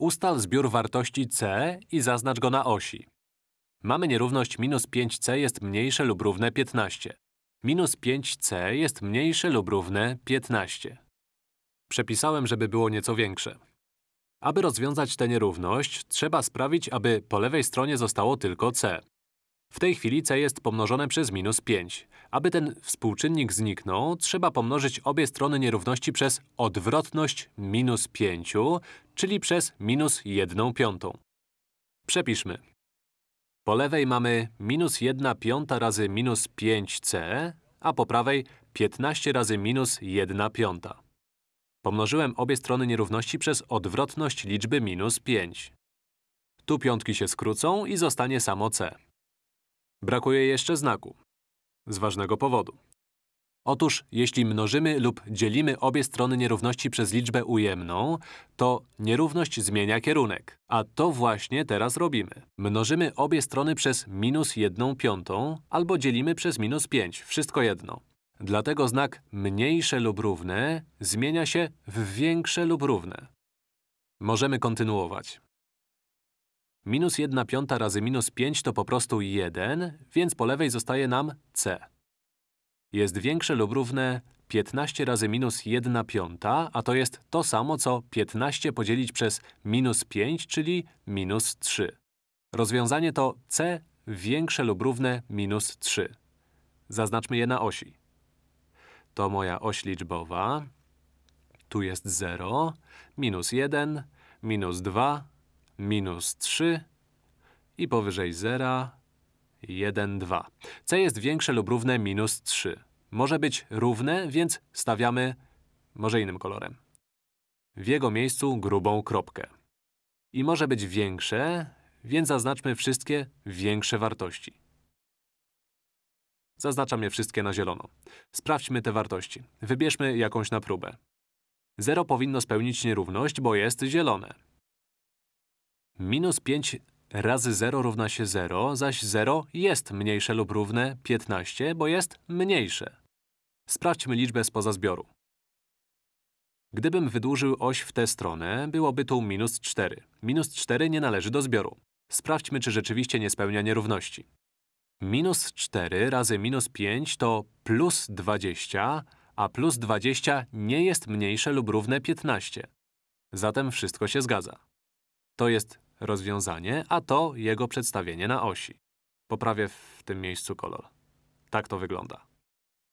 Ustal zbiór wartości c i zaznacz go na osi. Mamy nierówność minus 5c jest mniejsze lub równe 15. Minus 5c jest mniejsze lub równe 15. Przepisałem, żeby było nieco większe. Aby rozwiązać tę nierówność, trzeba sprawić, aby po lewej stronie zostało tylko c. W tej chwili c jest pomnożone przez minus 5. Aby ten współczynnik zniknął, trzeba pomnożyć obie strony nierówności przez odwrotność minus 5, czyli przez minus 1 piątą. Przepiszmy. Po lewej mamy minus 1 piąta razy minus 5c, a po prawej 15 razy minus 1 piąta. Pomnożyłem obie strony nierówności przez odwrotność liczby minus 5. Tu piątki się skrócą i zostanie samo c. Brakuje jeszcze znaku. Z ważnego powodu. Otóż, jeśli mnożymy lub dzielimy obie strony nierówności przez liczbę ujemną, to nierówność zmienia kierunek. A to właśnie teraz robimy. Mnożymy obie strony przez minus 1 piątą albo dzielimy przez minus 5, wszystko jedno. Dlatego znak mniejsze lub równe zmienia się w większe lub równe. Możemy kontynuować. Minus 1 piąta razy minus 5 to po prostu 1, więc po lewej zostaje nam c. Jest większe lub równe 15 razy minus 1 piąta, a to jest to samo, co 15 podzielić przez minus 5, czyli minus 3. Rozwiązanie to c większe lub równe minus 3. Zaznaczmy je na osi. To moja oś liczbowa. Tu jest 0, minus 1, minus 2, minus 3 i powyżej 0, 1, 2. c jest większe lub równe minus 3. Może być równe, więc stawiamy może innym kolorem. W jego miejscu grubą kropkę. I może być większe, więc zaznaczmy wszystkie większe wartości. Zaznaczam je wszystkie na zielono. Sprawdźmy te wartości. Wybierzmy jakąś na próbę. 0 powinno spełnić nierówność, bo jest zielone. Minus 5 razy 0 równa się 0, zaś 0 jest mniejsze lub równe 15, bo jest mniejsze. Sprawdźmy liczbę spoza zbioru. Gdybym wydłużył oś w tę stronę, byłoby tu minus 4. Minus 4 nie należy do zbioru. Sprawdźmy, czy rzeczywiście nie spełnia nierówności. Minus 4 razy minus 5 to plus 20, a plus 20 nie jest mniejsze lub równe 15. Zatem wszystko się zgadza. To jest rozwiązanie, a to jego przedstawienie na osi. Poprawię w tym miejscu kolor. Tak to wygląda.